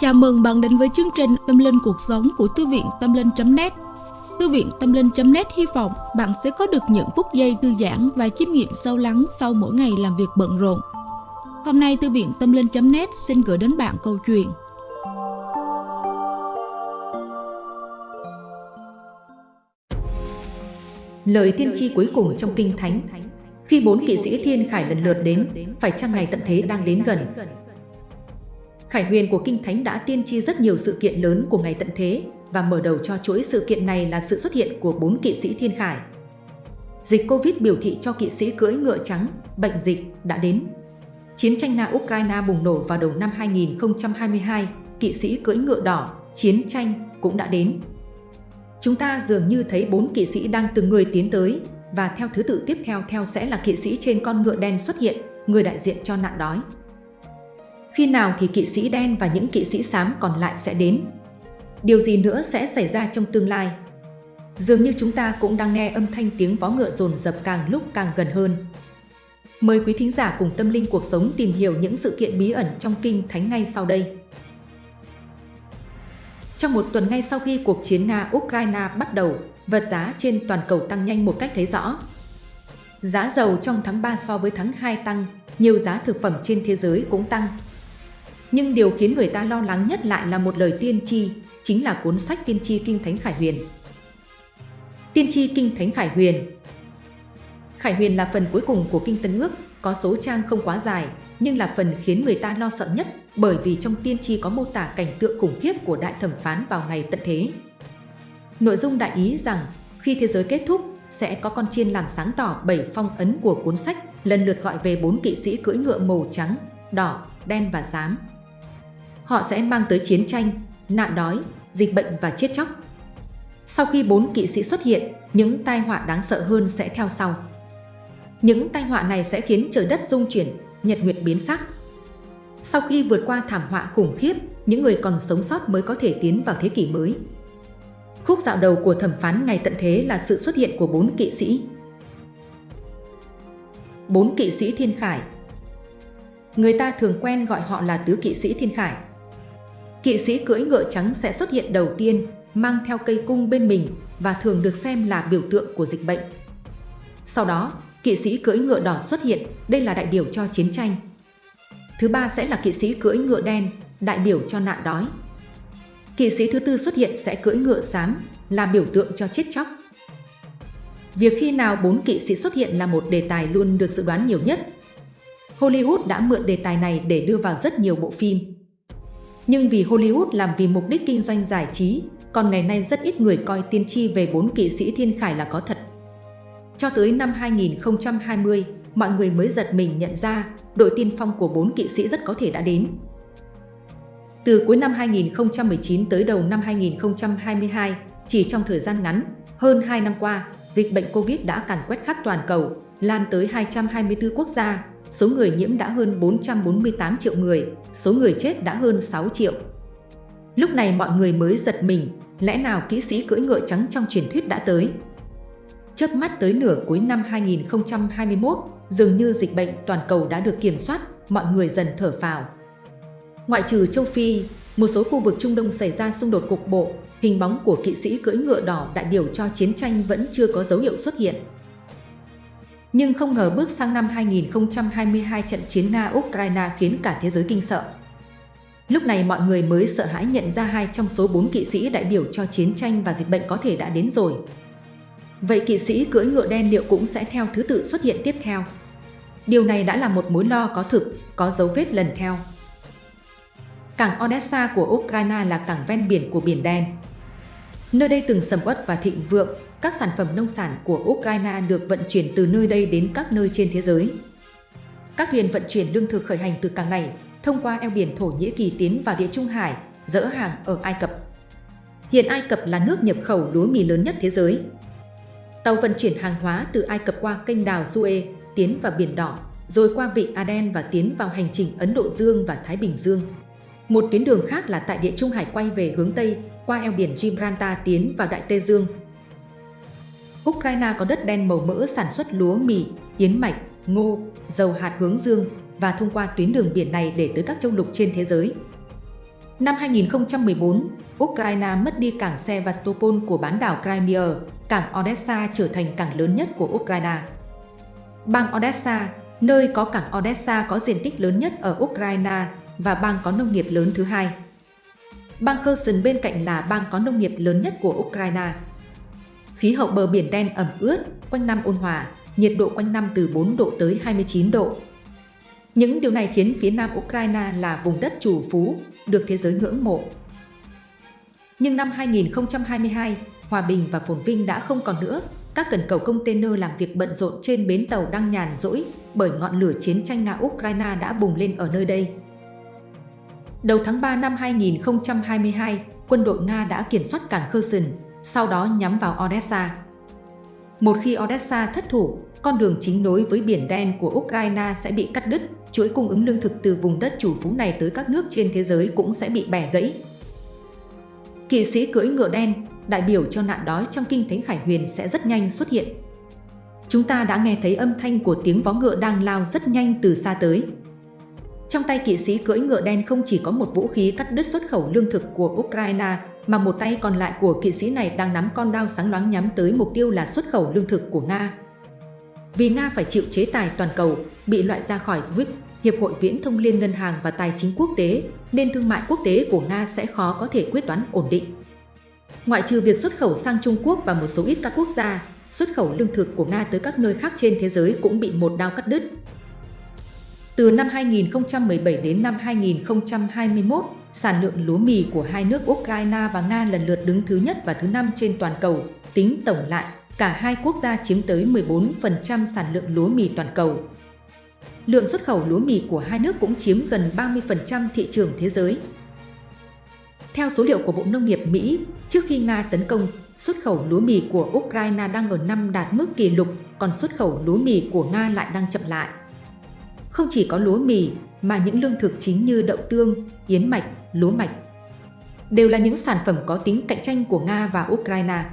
Chào mừng bạn đến với chương trình Tâm Linh Cuộc Sống của Thư viện Tâm Linh.net Thư viện Tâm Linh.net hy vọng bạn sẽ có được những phút giây thư giãn và chiêm nghiệm sâu lắng sau mỗi ngày làm việc bận rộn. Hôm nay Thư viện Tâm Linh.net xin gửi đến bạn câu chuyện Lời tiên tri cuối cùng trong Kinh Thánh Khi bốn kỵ sĩ thiên khải lần lượt đến, phải chăng ngày tận thế đang đến gần? Khải huyền của Kinh Thánh đã tiên tri rất nhiều sự kiện lớn của ngày tận thế và mở đầu cho chuỗi sự kiện này là sự xuất hiện của bốn kỵ sĩ thiên khải. Dịch Covid biểu thị cho kỵ sĩ cưỡi ngựa trắng, bệnh dịch đã đến. Chiến tranh Nga-Ukraine bùng nổ vào đầu năm 2022, kỵ sĩ cưỡi ngựa đỏ, chiến tranh cũng đã đến. Chúng ta dường như thấy bốn kỵ sĩ đang từng người tiến tới và theo thứ tự tiếp theo theo sẽ là kỵ sĩ trên con ngựa đen xuất hiện, người đại diện cho nạn đói. Khi nào thì kỵ sĩ đen và những kỵ sĩ xám còn lại sẽ đến? Điều gì nữa sẽ xảy ra trong tương lai? Dường như chúng ta cũng đang nghe âm thanh tiếng vó ngựa dồn dập càng lúc càng gần hơn. Mời quý thính giả cùng tâm linh cuộc sống tìm hiểu những sự kiện bí ẩn trong kinh thánh ngay sau đây. Trong một tuần ngay sau khi cuộc chiến Nga-Ukraine bắt đầu, vật giá trên toàn cầu tăng nhanh một cách thấy rõ. Giá dầu trong tháng 3 so với tháng 2 tăng, nhiều giá thực phẩm trên thế giới cũng tăng. Nhưng điều khiến người ta lo lắng nhất lại là một lời tiên tri, chính là cuốn sách Tiên tri Kinh Thánh Khải Huyền. Tiên tri Kinh Thánh Khải Huyền Khải Huyền là phần cuối cùng của Kinh Tân Ước, có số trang không quá dài, nhưng là phần khiến người ta lo sợ nhất bởi vì trong tiên tri có mô tả cảnh tượng khủng khiếp của đại thẩm phán vào ngày tận thế. Nội dung đại ý rằng khi thế giới kết thúc, sẽ có con chiên làm sáng tỏ bảy phong ấn của cuốn sách, lần lượt gọi về bốn kỵ sĩ cưỡi ngựa màu trắng, đỏ, đen và xám. Họ sẽ mang tới chiến tranh, nạn đói, dịch bệnh và chết chóc. Sau khi bốn kỵ sĩ xuất hiện, những tai họa đáng sợ hơn sẽ theo sau. Những tai họa này sẽ khiến trời đất rung chuyển, nhật nguyệt biến sắc. Sau khi vượt qua thảm họa khủng khiếp, những người còn sống sót mới có thể tiến vào thế kỷ mới. Khúc dạo đầu của thẩm phán ngày tận thế là sự xuất hiện của bốn kỵ sĩ. Bốn kỵ sĩ thiên khải Người ta thường quen gọi họ là tứ kỵ sĩ thiên khải. Kỵ sĩ cưỡi ngựa trắng sẽ xuất hiện đầu tiên, mang theo cây cung bên mình và thường được xem là biểu tượng của dịch bệnh. Sau đó, kỵ sĩ cưỡi ngựa đỏ xuất hiện, đây là đại biểu cho chiến tranh. Thứ ba sẽ là kỵ sĩ cưỡi ngựa đen, đại biểu cho nạn đói. Kỵ sĩ thứ tư xuất hiện sẽ cưỡi ngựa xám, là biểu tượng cho chết chóc. Việc khi nào bốn kỵ sĩ xuất hiện là một đề tài luôn được dự đoán nhiều nhất. Hollywood đã mượn đề tài này để đưa vào rất nhiều bộ phim. Nhưng vì Hollywood làm vì mục đích kinh doanh giải trí, còn ngày nay rất ít người coi tiên tri về bốn kỵ sĩ thiên khải là có thật. Cho tới năm 2020, mọi người mới giật mình nhận ra đội tiên phong của bốn kỵ sĩ rất có thể đã đến. Từ cuối năm 2019 tới đầu năm 2022, chỉ trong thời gian ngắn, hơn 2 năm qua, dịch bệnh Covid đã càn quét khắp toàn cầu, lan tới 224 quốc gia, số người nhiễm đã hơn 448 triệu người, số người chết đã hơn 6 triệu. Lúc này mọi người mới giật mình, lẽ nào kỹ sĩ cưỡi ngựa trắng trong truyền thuyết đã tới? Chớp mắt tới nửa cuối năm 2021, dường như dịch bệnh toàn cầu đã được kiểm soát, mọi người dần thở phào. Ngoại trừ châu Phi, một số khu vực Trung Đông xảy ra xung đột cục bộ, hình bóng của kỵ sĩ cưỡi ngựa đỏ đại biểu cho chiến tranh vẫn chưa có dấu hiệu xuất hiện. Nhưng không ngờ bước sang năm 2022 trận chiến Nga-Ukraine khiến cả thế giới kinh sợ. Lúc này mọi người mới sợ hãi nhận ra hai trong số bốn kỵ sĩ đại biểu cho chiến tranh và dịch bệnh có thể đã đến rồi. Vậy kỵ sĩ cưỡi ngựa đen liệu cũng sẽ theo thứ tự xuất hiện tiếp theo? Điều này đã là một mối lo có thực, có dấu vết lần theo. Cảng Odessa của Ukraine là cảng ven biển của Biển Đen. Nơi đây từng sầm uất và thịnh vượng, các sản phẩm nông sản của Ukraine được vận chuyển từ nơi đây đến các nơi trên thế giới. Các thuyền vận chuyển lương thực khởi hành từ cảng này thông qua eo biển Thổ Nhĩ Kỳ tiến vào Địa Trung Hải, dỡ hàng ở Ai Cập. Hiện Ai Cập là nước nhập khẩu lúa mì lớn nhất thế giới. Tàu vận chuyển hàng hóa từ Ai Cập qua kênh đào Suez, tiến vào Biển Đỏ, rồi qua vịnh Aden và tiến vào hành trình Ấn Độ Dương và Thái Bình Dương. Một tuyến đường khác là tại Địa Trung Hải quay về hướng Tây, qua eo biển Gibraltar tiến vào Đại Tây Dương. Ukraine có đất đen màu mỡ sản xuất lúa mì, yến mạch, ngô, dầu hạt hướng dương và thông qua tuyến đường biển này để tới các châu lục trên thế giới. Năm 2014, Ukraine mất đi cảng Sevastopol của bán đảo Crimea, cảng Odessa trở thành cảng lớn nhất của Ukraine. Bang Odessa, nơi có cảng Odessa có diện tích lớn nhất ở Ukraine và bang có nông nghiệp lớn thứ hai. Bang Kherson bên cạnh là bang có nông nghiệp lớn nhất của Ukraine. Khí hậu bờ biển đen ẩm ướt, quanh năm ôn hòa, nhiệt độ quanh năm từ 4 độ tới 29 độ. Những điều này khiến phía nam Ukraine là vùng đất chủ phú, được thế giới ngưỡng mộ. Nhưng năm 2022, hòa bình và phồn vinh đã không còn nữa. Các cần cầu container làm việc bận rộn trên bến tàu đang nhàn rỗi bởi ngọn lửa chiến tranh Nga-Ukraine đã bùng lên ở nơi đây. Đầu tháng 3 năm 2022, quân đội Nga đã kiểm soát cảng Kherson, sau đó nhắm vào Odessa. Một khi Odessa thất thủ, con đường chính nối với Biển Đen của Ukraine sẽ bị cắt đứt, chuỗi cung ứng lương thực từ vùng đất chủ phú này tới các nước trên thế giới cũng sẽ bị bẻ gãy. Kỵ sĩ cưỡi ngựa đen, đại biểu cho nạn đói trong kinh thánh Khải Huyền sẽ rất nhanh xuất hiện. Chúng ta đã nghe thấy âm thanh của tiếng vó ngựa đang lao rất nhanh từ xa tới. Trong tay kỵ sĩ cưỡi ngựa đen không chỉ có một vũ khí cắt đứt xuất khẩu lương thực của Ukraine, mà một tay còn lại của kỵ sĩ này đang nắm con đao sáng loáng nhắm tới mục tiêu là xuất khẩu lương thực của Nga. Vì Nga phải chịu chế tài toàn cầu, bị loại ra khỏi SWIFT, Hiệp hội Viễn thông Liên ngân hàng và Tài chính quốc tế, nên thương mại quốc tế của Nga sẽ khó có thể quyết toán ổn định. Ngoại trừ việc xuất khẩu sang Trung Quốc và một số ít các quốc gia, xuất khẩu lương thực của Nga tới các nơi khác trên thế giới cũng bị một đao cắt đứt. Từ năm 2017 đến năm 2021, sản lượng lúa mì của hai nước Ukraine và Nga lần lượt đứng thứ nhất và thứ năm trên toàn cầu, tính tổng lại, cả hai quốc gia chiếm tới 14% sản lượng lúa mì toàn cầu. Lượng xuất khẩu lúa mì của hai nước cũng chiếm gần 30% thị trường thế giới. Theo số liệu của Bộ Nông nghiệp Mỹ, trước khi Nga tấn công, xuất khẩu lúa mì của Ukraine đang ở năm đạt mức kỷ lục, còn xuất khẩu lúa mì của Nga lại đang chậm lại. Không chỉ có lúa mì, mà những lương thực chính như đậu tương, yến mạch, lúa mạch đều là những sản phẩm có tính cạnh tranh của Nga và Ukraine.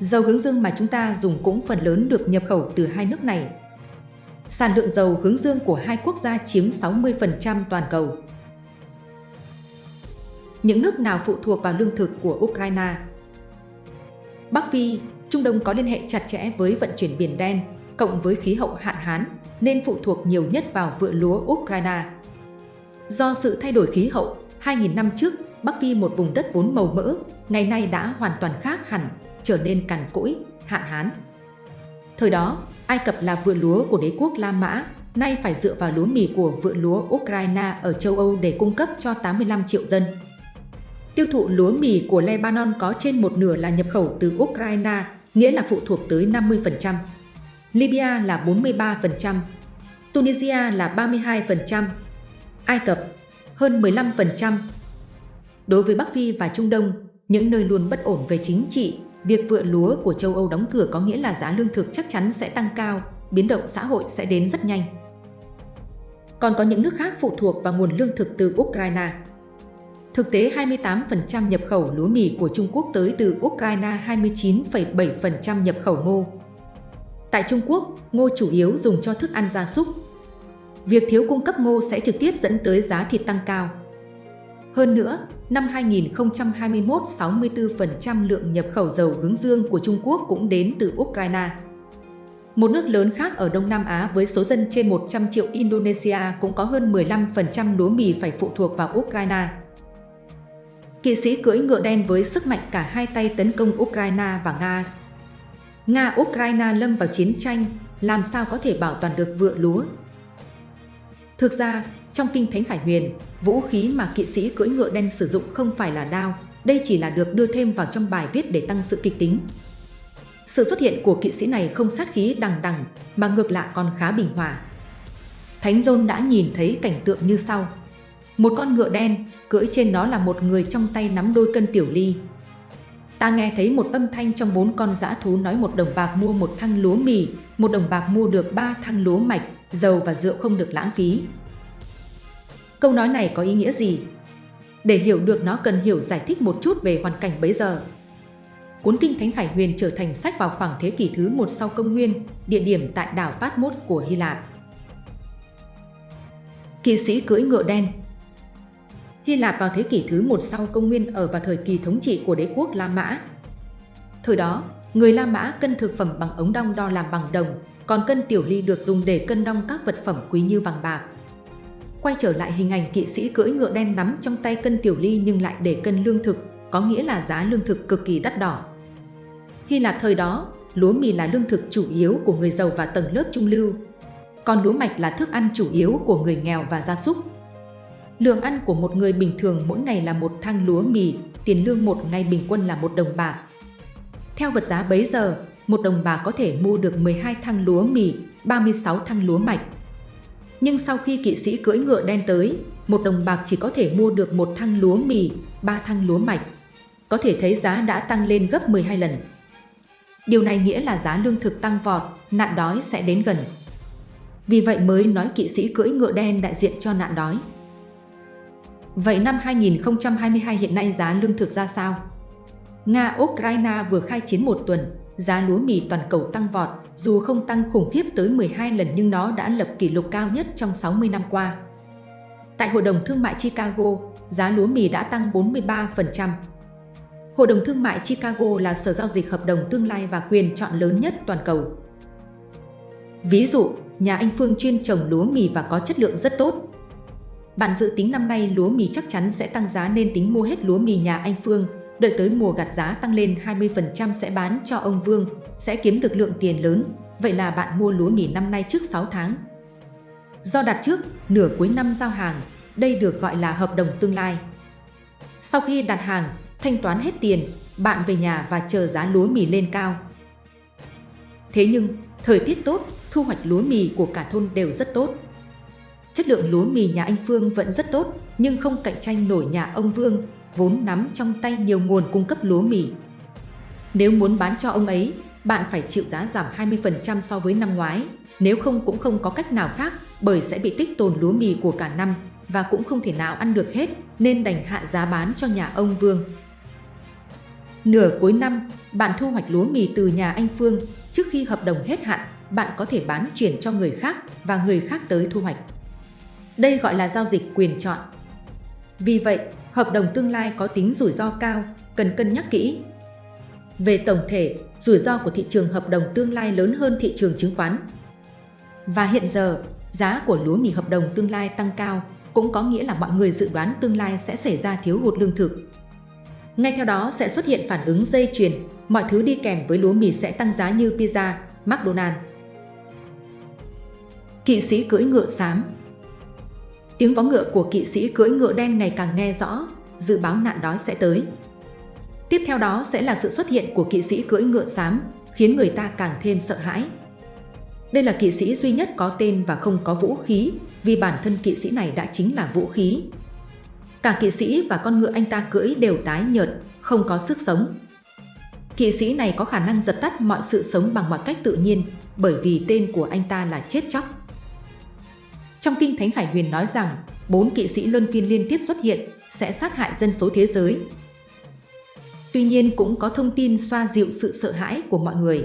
Dầu hướng dương mà chúng ta dùng cũng phần lớn được nhập khẩu từ hai nước này. Sản lượng dầu hướng dương của hai quốc gia chiếm 60% toàn cầu. Những nước nào phụ thuộc vào lương thực của Ukraine? Bắc Phi, Trung Đông có liên hệ chặt chẽ với vận chuyển Biển Đen, cộng với khí hậu hạn hán, nên phụ thuộc nhiều nhất vào vựa lúa Ukraine. Do sự thay đổi khí hậu, 2.000 năm trước, Bắc Phi một vùng đất vốn màu mỡ, ngày nay đã hoàn toàn khác hẳn, trở nên cằn cỗi, hạn hán. Thời đó, Ai Cập là vựa lúa của đế quốc La Mã, nay phải dựa vào lúa mì của vựa lúa Ukraine ở châu Âu để cung cấp cho 85 triệu dân. Tiêu thụ lúa mì của Lebanon có trên một nửa là nhập khẩu từ Ukraine, nghĩa là phụ thuộc tới 50%. Libya là 43%, Tunisia là 32%, Ai Cập hơn 15%. Đối với Bắc Phi và Trung Đông, những nơi luôn bất ổn về chính trị, việc vựa lúa của châu Âu đóng cửa có nghĩa là giá lương thực chắc chắn sẽ tăng cao, biến động xã hội sẽ đến rất nhanh. Còn có những nước khác phụ thuộc vào nguồn lương thực từ Ukraine. Thực tế 28% nhập khẩu lúa mì của Trung Quốc tới từ Ukraine 29,7% nhập khẩu ngô. Tại Trung Quốc, ngô chủ yếu dùng cho thức ăn gia súc. Việc thiếu cung cấp ngô sẽ trực tiếp dẫn tới giá thịt tăng cao. Hơn nữa, năm 2021, 64% lượng nhập khẩu dầu hướng dương của Trung Quốc cũng đến từ Ukraine. Một nước lớn khác ở Đông Nam Á với số dân trên 100 triệu Indonesia cũng có hơn 15% lúa mì phải phụ thuộc vào Ukraine. Kỵ sĩ cưỡi ngựa đen với sức mạnh cả hai tay tấn công Ukraine và Nga. Nga-Ukraine lâm vào chiến tranh, làm sao có thể bảo toàn được vựa lúa? Thực ra, trong Kinh Thánh Khải Huyền, vũ khí mà kỵ sĩ cưỡi ngựa đen sử dụng không phải là đao, đây chỉ là được đưa thêm vào trong bài viết để tăng sự kịch tính. Sự xuất hiện của kỵ sĩ này không sát khí đằng đằng, mà ngược lại còn khá bình hòa. Thánh John đã nhìn thấy cảnh tượng như sau. Một con ngựa đen, cưỡi trên nó là một người trong tay nắm đôi cân tiểu ly. Ta nghe thấy một âm thanh trong bốn con dã thú nói một đồng bạc mua một thăng lúa mì, một đồng bạc mua được ba thăng lúa mạch, dầu và rượu không được lãng phí. Câu nói này có ý nghĩa gì? Để hiểu được nó cần hiểu giải thích một chút về hoàn cảnh bấy giờ. Cuốn Kinh Thánh Khải Huyền trở thành sách vào khoảng thế kỷ thứ một sau công nguyên, địa điểm tại đảo Patmos của Hy Lạp. Kỵ sĩ cưỡi ngựa đen Hy Lạp vào thế kỷ thứ một sau công nguyên ở vào thời kỳ thống trị của đế quốc La Mã. Thời đó, người La Mã cân thực phẩm bằng ống đong đo làm bằng đồng, còn cân tiểu ly được dùng để cân đong các vật phẩm quý như vàng bạc. Quay trở lại hình ảnh kỵ sĩ cưỡi ngựa đen nắm trong tay cân tiểu ly nhưng lại để cân lương thực, có nghĩa là giá lương thực cực kỳ đắt đỏ. Hy Lạp thời đó, lúa mì là lương thực chủ yếu của người giàu và tầng lớp trung lưu, còn lúa mạch là thức ăn chủ yếu của người nghèo và gia súc. Lượng ăn của một người bình thường mỗi ngày là một thang lúa mì, tiền lương một ngày bình quân là một đồng bạc. Theo vật giá bấy giờ, một đồng bạc có thể mua được 12 thang lúa mì, 36 thang lúa mạch. Nhưng sau khi kỵ sĩ cưỡi ngựa đen tới, một đồng bạc chỉ có thể mua được một thang lúa mì, ba thang lúa mạch. Có thể thấy giá đã tăng lên gấp 12 lần. Điều này nghĩa là giá lương thực tăng vọt, nạn đói sẽ đến gần. Vì vậy mới nói kỵ sĩ cưỡi ngựa đen đại diện cho nạn đói. Vậy năm 2022 hiện nay giá lương thực ra sao? Nga-Ukraine vừa khai chiến một tuần, giá lúa mì toàn cầu tăng vọt, dù không tăng khủng khiếp tới 12 lần nhưng nó đã lập kỷ lục cao nhất trong 60 năm qua. Tại Hội đồng Thương mại Chicago, giá lúa mì đã tăng 43%. Hội đồng Thương mại Chicago là sở giao dịch hợp đồng tương lai và quyền chọn lớn nhất toàn cầu. Ví dụ, nhà anh Phương chuyên trồng lúa mì và có chất lượng rất tốt. Bạn dự tính năm nay lúa mì chắc chắn sẽ tăng giá nên tính mua hết lúa mì nhà anh Phương, đợi tới mùa gặt giá tăng lên 20% sẽ bán cho ông Vương, sẽ kiếm được lượng tiền lớn, vậy là bạn mua lúa mì năm nay trước 6 tháng. Do đặt trước, nửa cuối năm giao hàng, đây được gọi là hợp đồng tương lai. Sau khi đặt hàng, thanh toán hết tiền, bạn về nhà và chờ giá lúa mì lên cao. Thế nhưng, thời tiết tốt, thu hoạch lúa mì của cả thôn đều rất tốt. Chất lượng lúa mì nhà anh Phương vẫn rất tốt, nhưng không cạnh tranh nổi nhà ông Vương, vốn nắm trong tay nhiều nguồn cung cấp lúa mì. Nếu muốn bán cho ông ấy, bạn phải chịu giá giảm 20% so với năm ngoái, nếu không cũng không có cách nào khác bởi sẽ bị tích tồn lúa mì của cả năm và cũng không thể nào ăn được hết nên đành hạ giá bán cho nhà ông Vương. Nửa cuối năm, bạn thu hoạch lúa mì từ nhà anh Phương, trước khi hợp đồng hết hạn, bạn có thể bán chuyển cho người khác và người khác tới thu hoạch. Đây gọi là giao dịch quyền chọn. Vì vậy, hợp đồng tương lai có tính rủi ro cao, cần cân nhắc kỹ. Về tổng thể, rủi ro của thị trường hợp đồng tương lai lớn hơn thị trường chứng khoán. Và hiện giờ, giá của lúa mì hợp đồng tương lai tăng cao, cũng có nghĩa là mọi người dự đoán tương lai sẽ xảy ra thiếu hụt lương thực. Ngay theo đó sẽ xuất hiện phản ứng dây chuyền, mọi thứ đi kèm với lúa mì sẽ tăng giá như pizza, McDonald's. Kỵ sĩ cưỡi ngựa xám Tiếng vó ngựa của kỵ sĩ cưỡi ngựa đen ngày càng nghe rõ, dự báo nạn đói sẽ tới. Tiếp theo đó sẽ là sự xuất hiện của kỵ sĩ cưỡi ngựa xám, khiến người ta càng thêm sợ hãi. Đây là kỵ sĩ duy nhất có tên và không có vũ khí, vì bản thân kỵ sĩ này đã chính là vũ khí. Cả kỵ sĩ và con ngựa anh ta cưỡi đều tái nhợt, không có sức sống. Kỵ sĩ này có khả năng dập tắt mọi sự sống bằng mọi cách tự nhiên, bởi vì tên của anh ta là chết chóc. Trong Kinh Thánh Hải Huyền nói rằng, bốn kỵ sĩ luân phiên liên tiếp xuất hiện sẽ sát hại dân số thế giới. Tuy nhiên cũng có thông tin xoa dịu sự sợ hãi của mọi người.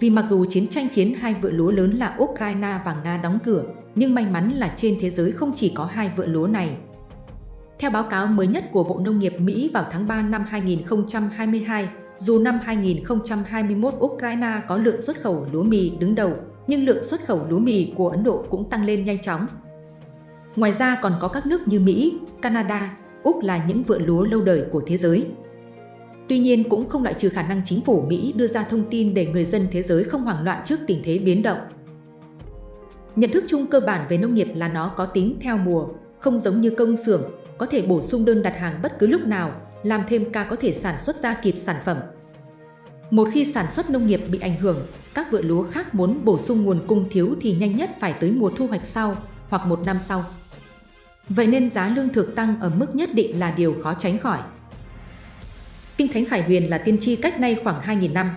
Vì mặc dù chiến tranh khiến hai vựa lúa lớn là Ukraine và Nga đóng cửa, nhưng may mắn là trên thế giới không chỉ có hai vựa lúa này. Theo báo cáo mới nhất của Bộ Nông nghiệp Mỹ vào tháng 3 năm 2022, dù năm 2021 Ukraine có lượng xuất khẩu lúa mì đứng đầu, nhưng lượng xuất khẩu lúa mì của Ấn Độ cũng tăng lên nhanh chóng. Ngoài ra còn có các nước như Mỹ, Canada, Úc là những vựa lúa lâu đời của thế giới. Tuy nhiên cũng không loại trừ khả năng chính phủ Mỹ đưa ra thông tin để người dân thế giới không hoảng loạn trước tình thế biến động. Nhận thức chung cơ bản về nông nghiệp là nó có tính theo mùa, không giống như công xưởng, có thể bổ sung đơn đặt hàng bất cứ lúc nào, làm thêm ca có thể sản xuất ra kịp sản phẩm. Một khi sản xuất nông nghiệp bị ảnh hưởng, các vựa lúa khác muốn bổ sung nguồn cung thiếu thì nhanh nhất phải tới mùa thu hoạch sau hoặc một năm sau. Vậy nên giá lương thực tăng ở mức nhất định là điều khó tránh khỏi. Kinh Thánh Khải Huyền là tiên tri cách nay khoảng 2.000 năm.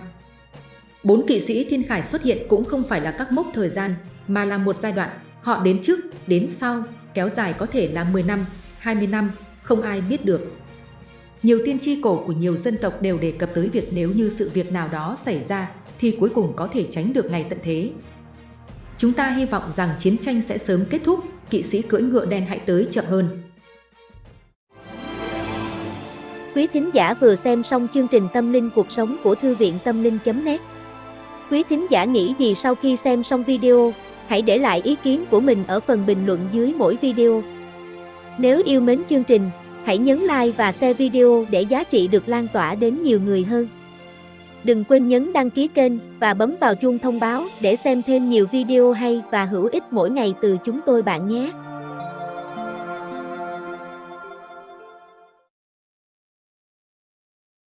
Bốn kỵ sĩ thiên khải xuất hiện cũng không phải là các mốc thời gian, mà là một giai đoạn. Họ đến trước, đến sau, kéo dài có thể là 10 năm, 20 năm, không ai biết được. Nhiều tiên tri cổ của nhiều dân tộc đều đề cập tới việc nếu như sự việc nào đó xảy ra thì cuối cùng có thể tránh được ngày tận thế. Chúng ta hy vọng rằng chiến tranh sẽ sớm kết thúc, kỵ sĩ cưỡi ngựa đen hãy tới chậm hơn. Quý thính giả vừa xem xong chương trình Tâm linh cuộc sống của Thư viện Tâm linh.net Quý thính giả nghĩ gì sau khi xem xong video, hãy để lại ý kiến của mình ở phần bình luận dưới mỗi video. Nếu yêu mến chương trình, hãy nhấn like và share video để giá trị được lan tỏa đến nhiều người hơn. Đừng quên nhấn đăng ký kênh và bấm vào chuông thông báo để xem thêm nhiều video hay và hữu ích mỗi ngày từ chúng tôi bạn nhé.